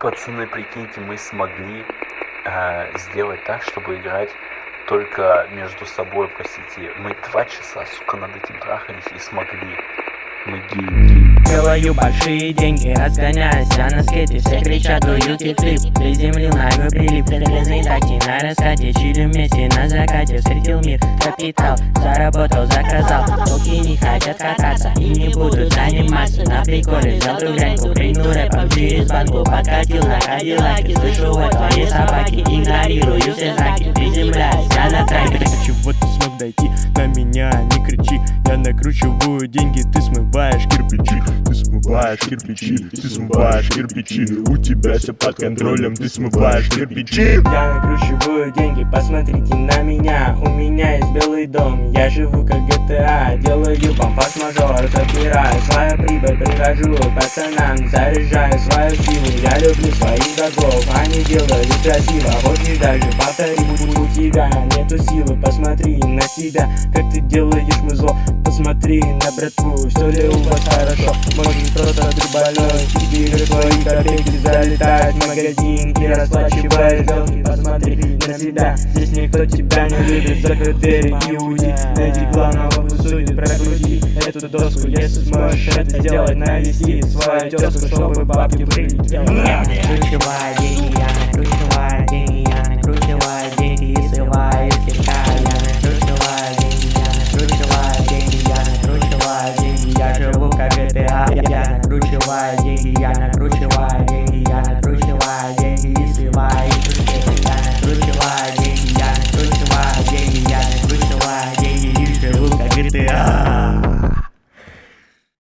Пацаны, прикиньте, мы смогли э, сделать так, чтобы играть только между собой по сети. Мы два часа, сука, над этим трахались и смогли. Мы геи, Делаю большие деньги, разгоняюсь я на скейте Все кричат, дуют и флип Приземлил ногой прилип Железный такси на раскате. Чили вместе на закате Встретил мир, капитал Заработал, заказал. Руки не хотят кататься И не будут заниматься. На приколе взял гряньку Прыгну рэпом через банку Подкатил на кадиллаке Слышу вот твои собаки Игнорирую все знаки Приземляюсь я на траке Чего ты смог дойти? На меня не кричи. Я накручиваю деньги, ты смываешь кирпичи. Ты смываешь кирпичи, ты смываешь кирпичи. У тебя все под контролем, ты смываешь кирпичи. Я накручиваю деньги, посмотрите на меня. У меня есть белый дом, я живу как GTA Делаю бомбас мажор, забираю свою прибыль Прихожу пацанам, заряжаю свою силу. Я люблю своих врагов, они делают красиво. Хочешь даже повтори, у тебя нету силы Посмотри на себя, как ты делаешь музло Посмотри на братву, все ли у вас хорошо? Может просто ты больной, тебе твои копейки залетают в магазин И расплачиваешь долги, посмотри на себя. Здесь никто тебя не любит, закрытые реки уйди Найди главного судьи, прокрути эту доску я сможешь это сделать навести свою тезку, чтобы бабки были Накручивай деньги, я накручиваю деньги, я накручиваю деньги и срываю из кишка Я накручиваю деньги, я накручиваю деньги, я накручиваю деньги. Я живу как GTA, я накручиваю деньги, я накручиваю деньги, я накручиваю деньги и срываю из кишки Я накручиваю деньги, я накручиваю деньги, я накручиваю деньги и живу как GTA